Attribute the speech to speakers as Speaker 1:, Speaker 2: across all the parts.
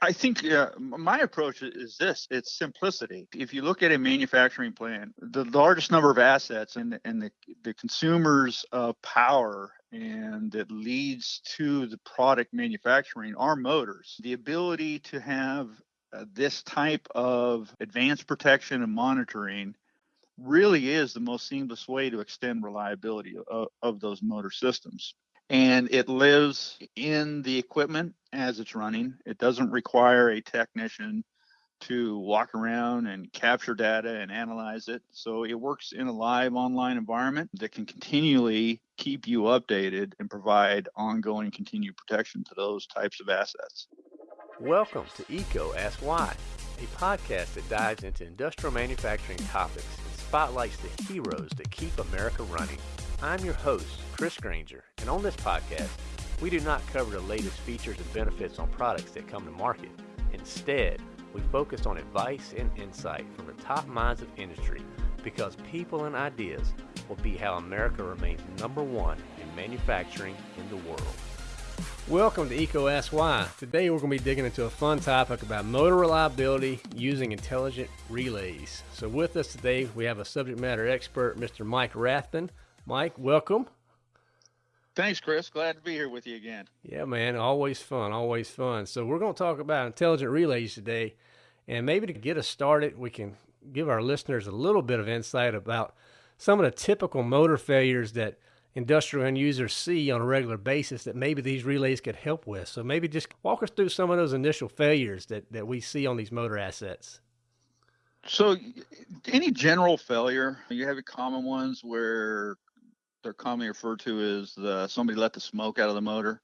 Speaker 1: I think uh, my approach is this it's simplicity. If you look at a manufacturing plant, the largest number of assets and, and the, the consumers of power and that leads to the product manufacturing are motors. The ability to have uh, this type of advanced protection and monitoring really is the most seamless way to extend reliability of, of those motor systems and it lives in the equipment as it's running. It doesn't require a technician to walk around and capture data and analyze it. So it works in a live online environment that can continually keep you updated and provide ongoing continued protection to those types of assets.
Speaker 2: Welcome to EECO Ask Why, a podcast that dives into industrial manufacturing topics and spotlights the heroes that keep America running. I'm your host, Chris Grainger, and on this podcast, we do not cover the latest features and benefits on products that come to market. Instead, we focus on advice and insight from the top minds of industry because people and ideas will be how America remains number one in manufacturing in the world. Welcome to Why. Today we're going to be digging into a fun topic about motor reliability using intelligent relays. So with us today we have a subject matter expert, Mr. Mike Rathbun. Mike, welcome.
Speaker 1: Thanks, Chris. Glad to be here with you again.
Speaker 2: Yeah, man. Always fun. Always fun. So, we're going to talk about intelligent relays today. And maybe to get us started, we can give our listeners a little bit of insight about some of the typical motor failures that industrial end users see on a regular basis that maybe these relays could help with. So, maybe just walk us through some of those initial failures that, that we see on these motor assets.
Speaker 1: So, any general failure, you have common ones where they're commonly referred to as the somebody let the smoke out of the motor.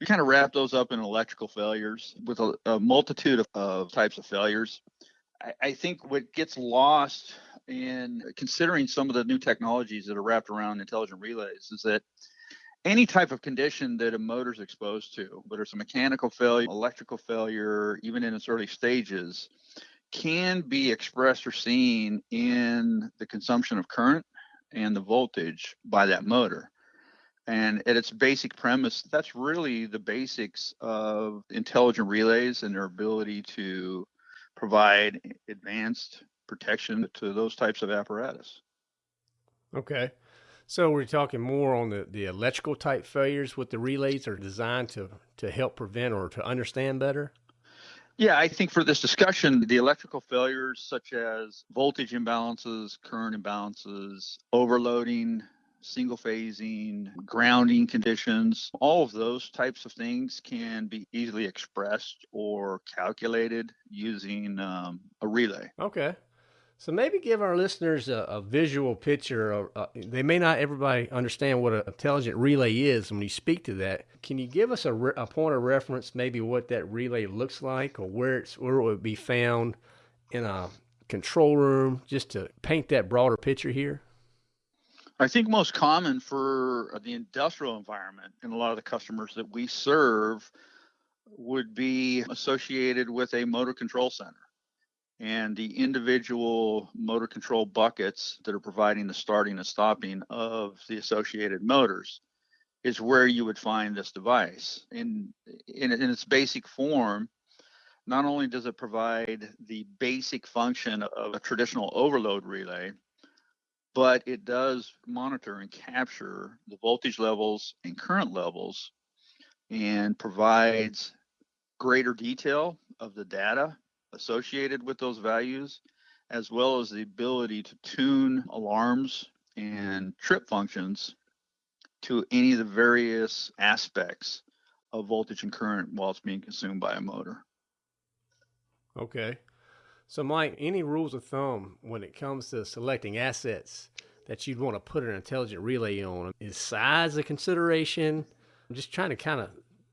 Speaker 1: We kind of wrap those up in electrical failures with a, a multitude of, of, types of failures. I, I, think what gets lost in considering some of the new technologies that are wrapped around intelligent relays is that any type of condition that a motor is exposed to, whether it's a mechanical failure, electrical failure, even in its early stages, can be expressed or seen in the consumption of current and the voltage by that motor. And at its basic premise, that's really the basics of intelligent relays and their ability to provide advanced protection to those types of apparatus.
Speaker 2: Okay. So we're talking more on the, the electrical type failures with the relays are designed to, to help prevent or to understand better?
Speaker 1: Yeah, I think for this discussion, the electrical failures such as voltage imbalances, current imbalances, overloading, single phasing, grounding conditions, all of those types of things can be easily expressed or calculated using um, a relay.
Speaker 2: Okay. So maybe give our listeners a, a visual picture. Of, uh, they may not everybody understand what an intelligent relay is. When you speak to that, can you give us a, a point of reference, maybe what that relay looks like, or where it's where it would be found in a control room, just to paint that broader picture here?
Speaker 1: I think most common for the industrial environment and a lot of the customers that we serve would be associated with a motor control center and the individual motor control buckets that are providing the starting and stopping of the associated motors is where you would find this device. In, in, in its basic form, not only does it provide the basic function of a traditional overload relay, but it does monitor and capture the voltage levels and current levels and provides greater detail of the data associated with those values, as well as the ability to tune alarms and trip functions to any of the various aspects of voltage and current while it's being consumed by a motor.
Speaker 2: Okay. So, Mike, any rules of thumb when it comes to selecting assets that you'd want to put an intelligent relay on? Is size a consideration? I'm just trying to kind of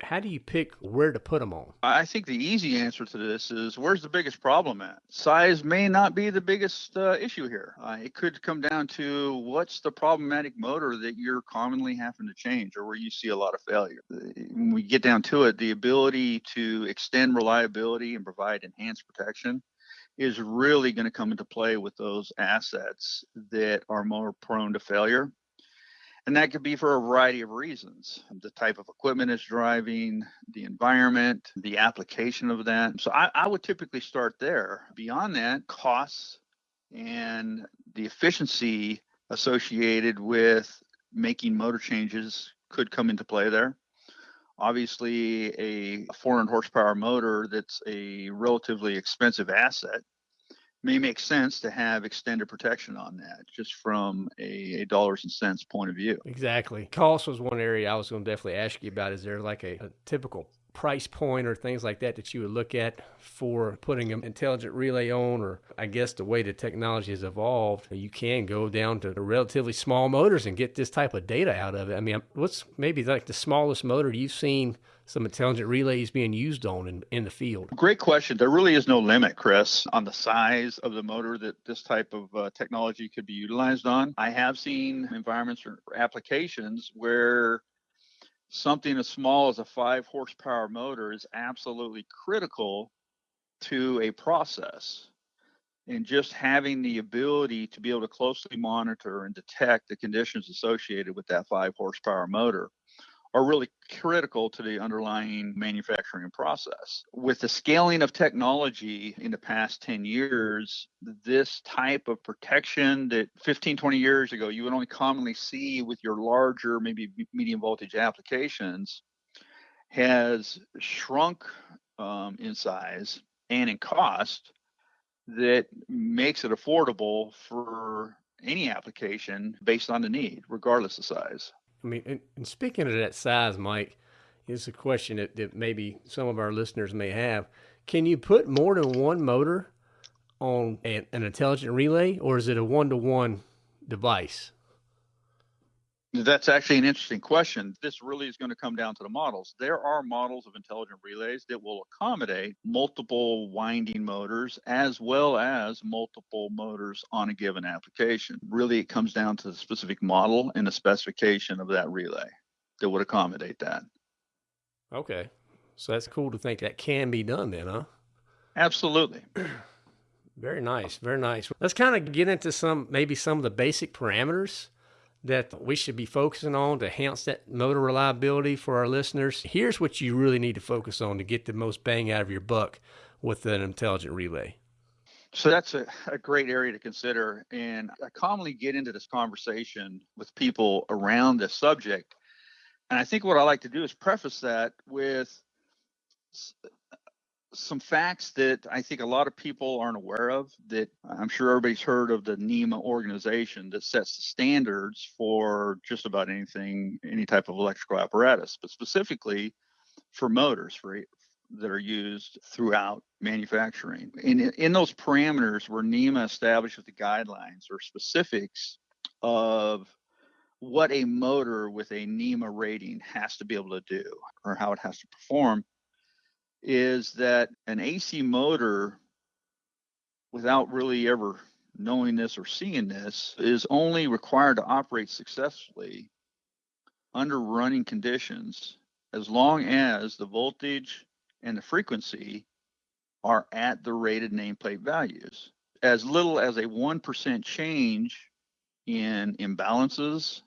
Speaker 2: how do you pick where to put them on?
Speaker 1: I think the easy answer to this is where's the biggest problem at? Size may not be the biggest uh, issue here. Uh, it could come down to what's the problematic motor that you're commonly having to change or where you see a lot of failure. When we get down to it, the ability to extend reliability and provide enhanced protection is really going to come into play with those assets that are more prone to failure And that could be for a variety of reasons the type of equipment it's driving, the environment, the application of that. So I, I would typically start there. Beyond that, costs and the efficiency associated with making motor changes could come into play there. Obviously, a 400 horsepower motor that's a relatively expensive asset may make sense to have extended protection on that just from a, a, dollars and cents point of view.
Speaker 2: Exactly. Cost was one area I was going to definitely ask you about. Is there like a, a typical price point or things like that that you would look at for putting an intelligent relay on or i guess the way the technology has evolved you can go down to relatively small motors and get this type of data out of it i mean what's maybe like the smallest motor you've seen some intelligent relays being used on in, in the field?
Speaker 1: Great question. There really is no limit, Chris, on the size of the motor that this type of uh, technology could be utilized on. I have seen environments or applications where something as small as a five horsepower motor is absolutely critical to a process. And just having the ability to be able to closely monitor and detect the conditions associated with that five horsepower motor are really critical to the underlying manufacturing process. With the scaling of technology in the past 10 years, this type of protection that 15, 20 years ago you would only commonly see with your larger, maybe medium voltage applications has shrunk um, in size and in cost that makes it affordable for any application based on the need, regardless of size.
Speaker 2: I mean, and, speaking of that size, Mike, is a question that, that maybe some of our listeners may have. Can you put more than one motor on an, an intelligent relay, or is it a one to one device?
Speaker 1: That's actually an interesting question. This really is going to come down to the models. There are models of intelligent relays that will accommodate multiple winding motors as well as multiple motors on a given application. Really, it comes down to the specific model and the specification of that relay that would accommodate that.
Speaker 2: Okay. So that's cool to think that can be done then, huh?
Speaker 1: Absolutely.
Speaker 2: very nice. Very nice. Let's kind of get into some, maybe some of the basic parameters that we should be focusing on to enhance that motor reliability for our listeners. Here's what you really need to focus on to get the most bang out of your buck with an intelligent relay.
Speaker 1: So that's a, a great area to consider. And I commonly get into this conversation with people around this subject. And I think what I like to do is preface that with some facts that I think a lot of people aren't aware of that I'm sure everybody's heard of the NEMA organization that sets the standards for just about anything, any type of electrical apparatus, but specifically for motors for that are used throughout manufacturing. In, in those parameters where NEMA establishes the guidelines or specifics of what a motor with a NEMA rating has to be able to do or how it has to perform, is that an AC motor, without really ever knowing this or seeing this, is only required to operate successfully under running conditions as long as the voltage and the frequency are at the rated nameplate values. As little as a 1% change in imbalances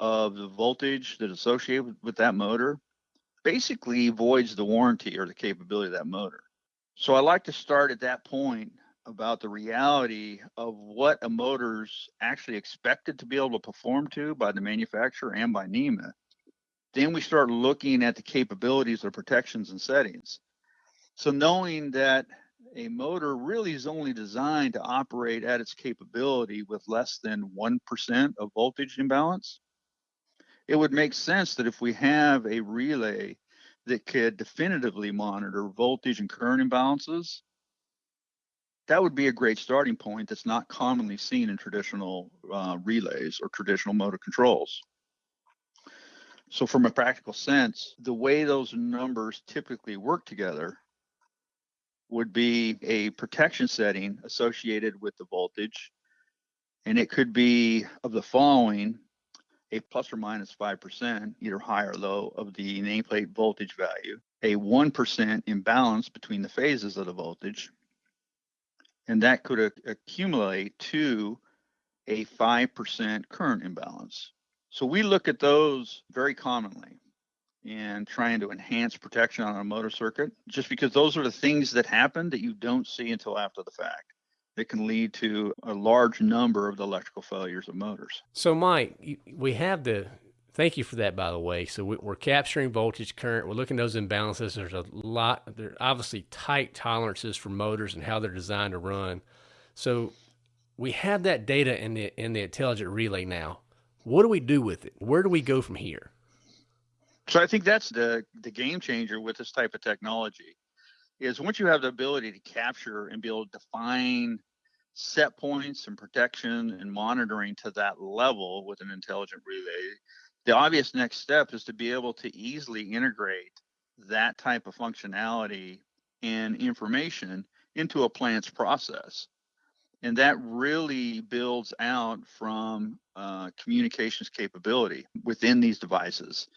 Speaker 1: of the voltage that associated with that motor basically voids the warranty or the capability of that motor. So I like to start at that point about the reality of what a motor's actually expected to be able to perform to by the manufacturer and by NEMA. Then we start looking at the capabilities of protections and settings. So knowing that a motor really is only designed to operate at its capability with less than 1% of voltage imbalance, it would make sense that if we have a relay that could definitively monitor voltage and current imbalances, that would be a great starting point that's not commonly seen in traditional uh, relays or traditional motor controls. So from a practical sense, the way those numbers typically work together would be a protection setting associated with the voltage. And it could be of the following a plus or minus 5%, either high or low, of the nameplate voltage value, a 1% imbalance between the phases of the voltage, and that could accumulate to a 5% current imbalance. So we look at those very commonly and trying to enhance protection on a motor circuit, just because those are the things that happen that you don't see until after the fact. That can lead to a large number of the electrical failures of motors.
Speaker 2: So, Mike, we have the Thank you for that, by the way. So we're capturing voltage current. We're looking at those imbalances. There's a lot. There are obviously tight tolerances for motors and how they're designed to run. So we have that data in the in the intelligent relay now. What do we do with it? Where do we go from here?
Speaker 1: So I think that's the the game changer with this type of technology is once you have the ability to capture and be able to define set points and protection and monitoring to that level with an intelligent relay the obvious next step is to be able to easily integrate that type of functionality and information into a plant's process. And that really builds out from uh, communications capability within these devices.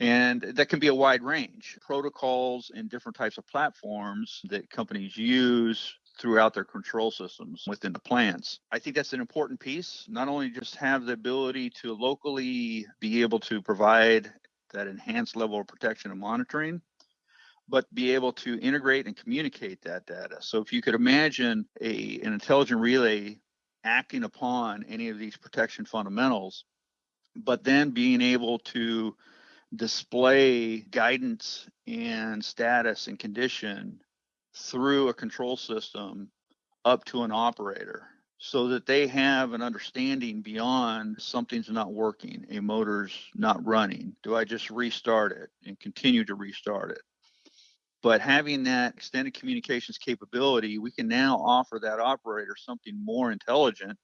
Speaker 1: And that can be a wide range protocols and different types of platforms that companies use throughout their control systems within the plants. I think that's an important piece, not only just have the ability to locally be able to provide that enhanced level of protection and monitoring, but be able to integrate and communicate that data. So if you could imagine a, an intelligent relay acting upon any of these protection fundamentals, but then being able to display guidance and status and condition through a control system up to an operator so that they have an understanding beyond something's not working, a motor's not running. Do I just restart it and continue to restart it? But having that extended communications capability, we can now offer that operator something more intelligent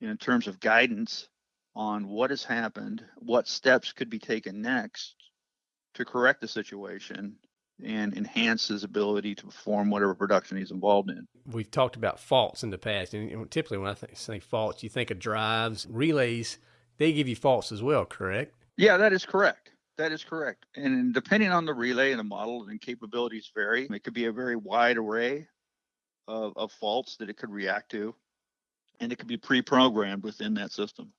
Speaker 1: in terms of guidance on what has happened, what steps could be taken next to correct the situation, and enhance his ability to perform whatever production he's involved in.
Speaker 2: We've talked about faults in the past, and typically when I think, say faults, you think of drives, relays. They give you faults as well, correct?
Speaker 1: Yeah, that is correct. That is correct. And depending on the relay and the model and capabilities vary, it could be a very wide array of, of faults that it could react to, and it could be pre-programmed within that system.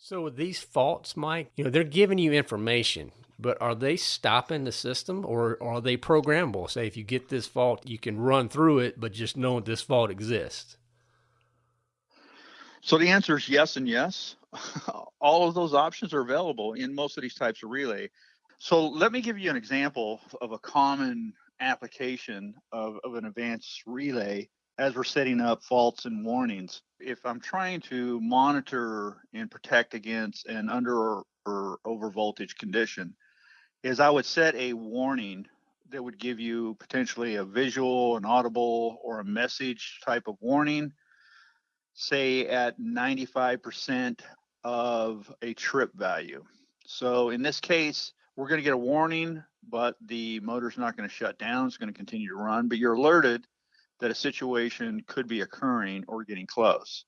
Speaker 2: So with these faults, Mike, you know, they're giving you information, but are they stopping the system or are they programmable? Say if you get this fault, you can run through it, but just know this fault exists.
Speaker 1: So the answer is yes and yes. All of those options are available in most of these types of relay. So let me give you an example of a common application of, of an advanced relay as we're setting up faults and warnings. If I'm trying to monitor and protect against an under or, or over voltage condition, is I would set a warning that would give you potentially a visual, an audible, or a message type of warning, say at 95% of a trip value. So in this case, we're going to get a warning, but the motor's not going to shut down. It's going to continue to run, but you're alerted that a situation could be occurring or getting close.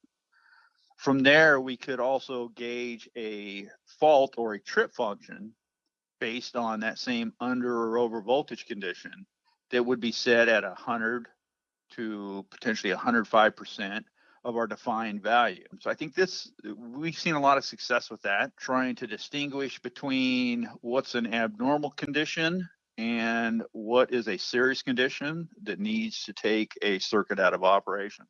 Speaker 1: From there, we could also gauge a fault or a trip function based on that same under or over voltage condition that would be set at 100 to potentially 105% of our defined value. So I think this, we've seen a lot of success with that, trying to distinguish between what's an abnormal condition and what is a serious condition that needs to take a circuit out of operation.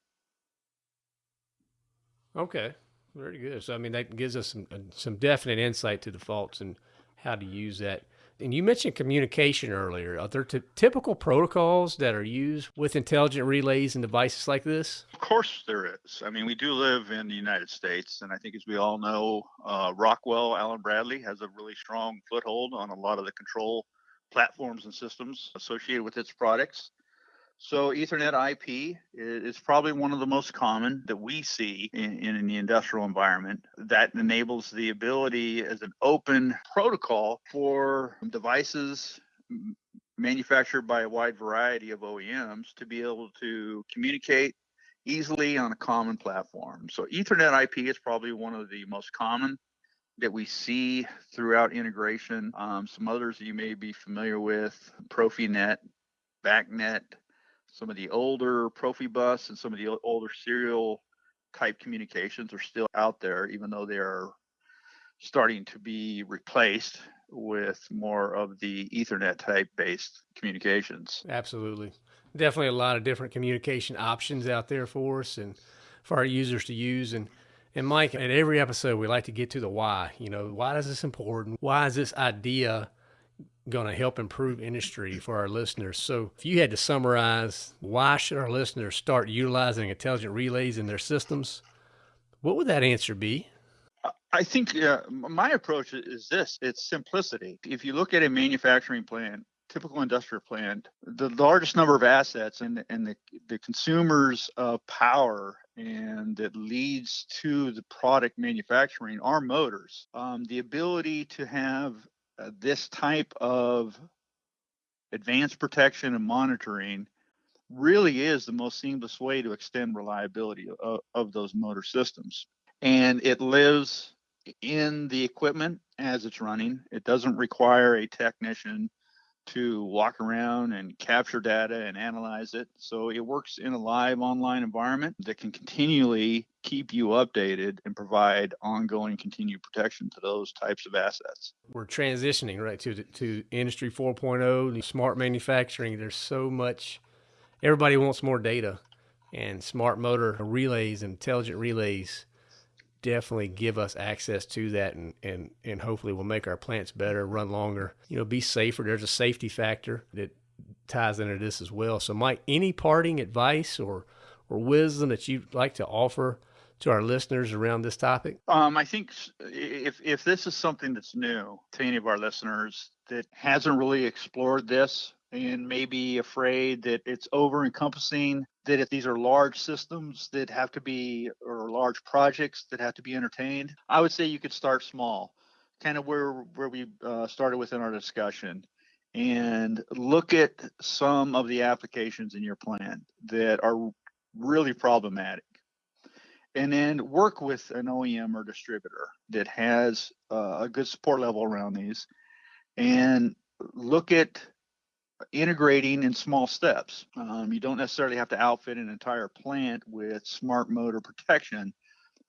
Speaker 2: Okay, very good. So I mean that gives us some uh, some definite insight to the faults and how to use that. And you mentioned communication earlier. Are there t- typical protocols that are used with intelligent relays and devices like this?
Speaker 1: Of course, there is. I mean, we do live in the United States, and I think, as we all know, uh, Rockwell Allen Bradley has a really strong foothold on a lot of the control platforms and systems associated with its products. So Ethernet IP is probably one of the most common that we see in, in, the industrial environment that enables the ability as an open protocol for devices manufactured by a wide variety of OEMs to be able to communicate easily on a common platform. So Ethernet IP is probably one of the most common that we see throughout integration. Um, some others you may be familiar with, Profinet, BACnet, some of the older Profibus and some of the older serial type communications are still out there, even though they are starting to be replaced with more of the Ethernet type based communications.
Speaker 2: Absolutely. Definitely a lot of different communication options out there for us and for our users to use. And, and Mike, at every episode, we like to get to the why. You know, why is this important? Why is this idea going to help improve industry for our listeners? So, if you had to summarize why should our listeners start utilizing intelligent relays in their systems, what would that answer be?
Speaker 1: I think uh, my approach is this it's simplicity. If you look at a manufacturing plant, typical industrial plant, the largest number of assets and, and the, the consumers of power and that leads to the product manufacturing are motors. Um, the ability to have uh, this type of advanced protection and monitoring really is the most seamless way to extend reliability of, of those motor systems. And it lives in the equipment as it's running. It doesn't require a technician to walk around and capture data and analyze it. So it works in a live online environment that can continually keep you updated and provide ongoing continued protection to those types of assets.
Speaker 2: We're transitioning right to to industry 4.0, smart manufacturing. There's so much everybody wants more data and smart motor relays intelligent relays definitely give us access to that and, and, and hopefully will make our plants better, run longer, you know, be safer. There's a safety factor that ties into this as well. So Mike, any parting advice or, or wisdom that you'd like to offer to our listeners around this topic?
Speaker 1: Um, I think if, if this is something that's new to any of our listeners that hasn't really explored this and may be afraid that it's over encompassing that if these are large systems that have to be or large projects that have to be entertained i would say you could start small. Kind of where where we uh, started within our discussion. And look at some of the applications in your plan that are really problematic. And then work with an OEM or distributor that has uh, a good support level around these. And look at integrating in small steps. Um, you don't necessarily have to outfit an entire plant with smart motor protection.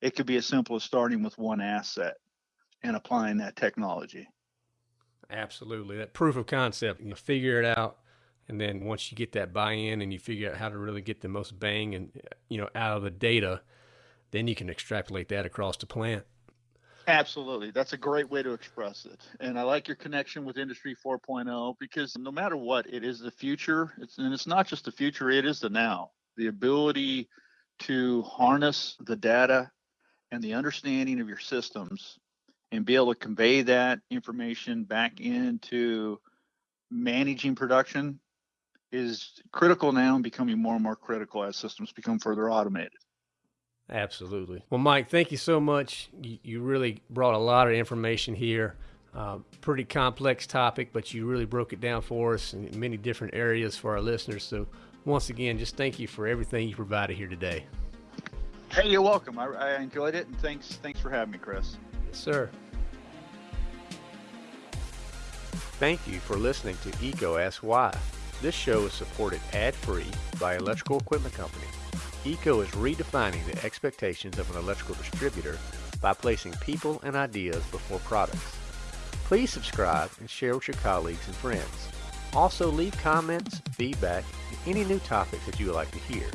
Speaker 1: It could be as simple as starting with one asset and applying that technology.
Speaker 2: Absolutely. That proof of concept, you figure it out. And then once you get that buy in and you figure out how to really get the most bang and you know out of the data, then you can extrapolate that across the plant.
Speaker 1: Absolutely. That's a great way to express it. And I like your connection with Industry 4.0 because no matter what, it is the future. It's, and it's not just the future, it is the now. The ability to harness the data and the understanding of your systems and be able to convey that information back into managing production is critical now and becoming more and more critical as systems become further automated.
Speaker 2: Absolutely. Well, Mike, thank you so much. You, you really brought a lot of information here. Uh, pretty complex topic, but you really broke it down for us in many different areas for our listeners. So, once again, just thank you for everything you provided here today.
Speaker 1: Hey, you're welcome. I, I enjoyed it, and thanks thanks for having me, Chris.
Speaker 2: Yes, sir. Thank you for listening to EECO Ask Why. This show is supported ad-free by Electrical Equipment Company. EECO is redefining the expectations of an electrical distributor by placing people and ideas before products. Please subscribe and share with your colleagues and friends. Also leave comments, feedback, and any new topics that you would like to hear.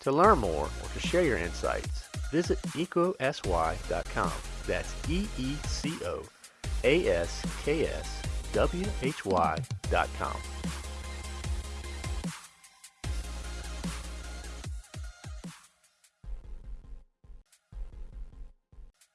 Speaker 2: To learn more or to share your insights, visit eecosy.com. That's E-E-C-O-A-S-K-S-W-H-Y.com.